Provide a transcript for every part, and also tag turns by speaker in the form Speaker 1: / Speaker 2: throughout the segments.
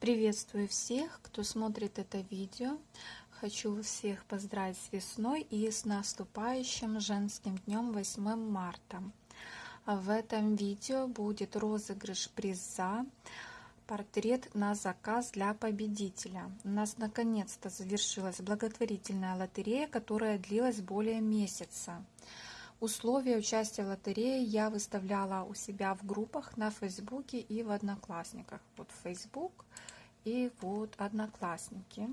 Speaker 1: Приветствую всех, кто смотрит это видео. Хочу всех поздравить с весной и с наступающим женским днем 8 марта. В этом видео будет розыгрыш приза портрет на заказ для победителя. У нас наконец-то завершилась благотворительная лотерея, которая длилась более месяца. Условия участия в лотерее я выставляла у себя в группах на Фейсбуке и в Одноклассниках. Вот Facebook и вот Одноклассники.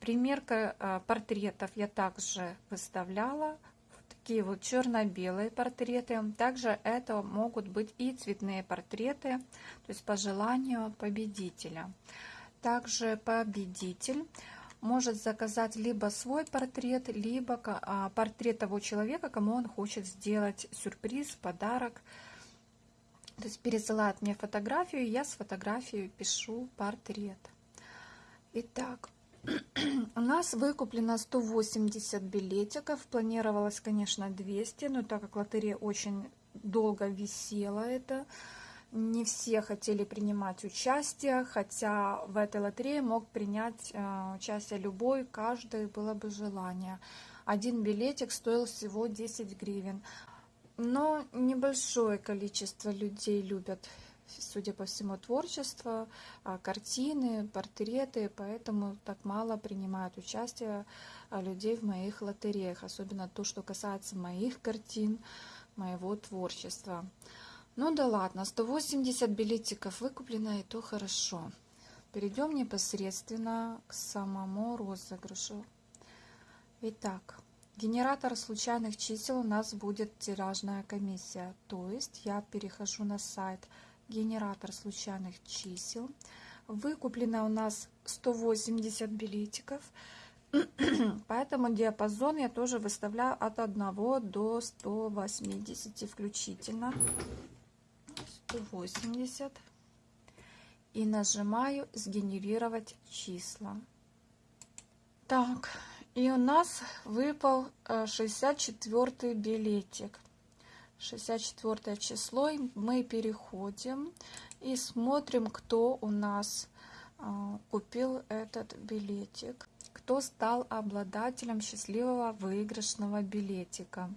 Speaker 1: Примерка э, портретов я также выставляла. Такие вот черно-белые портреты. Также это могут быть и цветные портреты, то есть по желанию победителя. Также победитель может заказать либо свой портрет, либо а, портрет того человека, кому он хочет сделать сюрприз, подарок. То есть пересылает мне фотографию, я с фотографией пишу портрет. Итак, у нас выкуплено 180 билетиков. Планировалось, конечно, 200, но так как лотерея очень долго висела, это не все хотели принимать участие, хотя в этой лотерее мог принять э, участие любой, каждый было бы желание. Один билетик стоил всего 10 гривен. Но небольшое количество людей любят, судя по всему, творчество, а, картины, портреты, поэтому так мало принимают участие а, людей в моих лотереях, особенно то, что касается моих картин, моего творчества. Ну да ладно, 180 билетиков выкуплено, и то хорошо. Перейдем непосредственно к самому розыгрышу. Итак, генератор случайных чисел у нас будет тиражная комиссия. То есть я перехожу на сайт генератор случайных чисел. Выкуплено у нас 180 билетиков. Поэтому диапазон я тоже выставляю от 1 до 180 включительно. 180 и нажимаю сгенерировать числа. Так, и у нас выпал 64 э, билетик. 64 число. Мы переходим и смотрим, кто у нас э, купил этот билетик. Кто стал обладателем счастливого выигрышного билетика.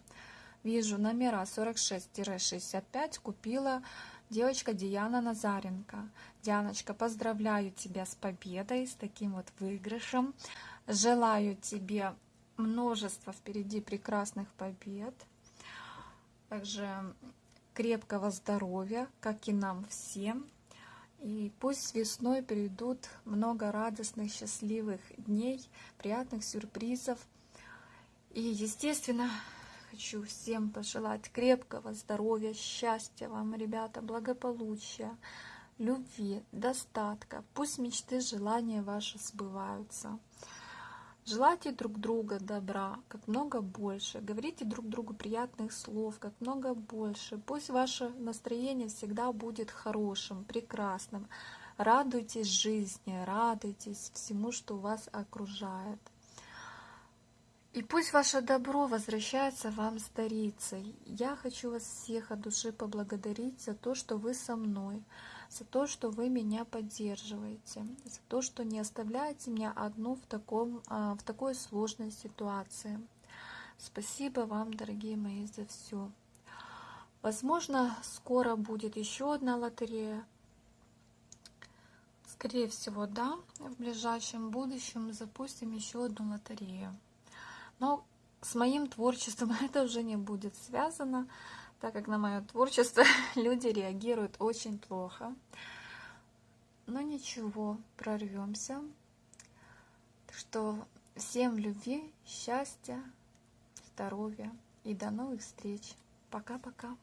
Speaker 1: Вижу номера 46-65 купила девочка Диана Назаренко. Дианочка, поздравляю тебя с победой, с таким вот выигрышем. Желаю тебе множество впереди прекрасных побед. Также крепкого здоровья, как и нам всем. И пусть весной придут много радостных, счастливых дней, приятных сюрпризов. И, естественно, хочу всем пожелать крепкого здоровья, счастья вам, ребята, благополучия, любви, достатка. Пусть мечты, желания ваши сбываются. Желайте друг друга добра, как много больше. Говорите друг другу приятных слов, как много больше. Пусть ваше настроение всегда будет хорошим, прекрасным. Радуйтесь жизни, радуйтесь всему, что вас окружает. И пусть ваше добро возвращается вам старицей. Я хочу вас всех от души поблагодарить за то, что вы со мной, за то, что вы меня поддерживаете, за то, что не оставляете меня одну в, таком, а, в такой сложной ситуации. Спасибо вам, дорогие мои, за все. Возможно, скоро будет еще одна лотерея. Скорее всего, да, в ближайшем будущем запустим еще одну лотерею. Но с моим творчеством это уже не будет связано, так как на мое творчество люди реагируют очень плохо. Но ничего, прорвемся. Так что всем любви, счастья, здоровья и до новых встреч. Пока-пока.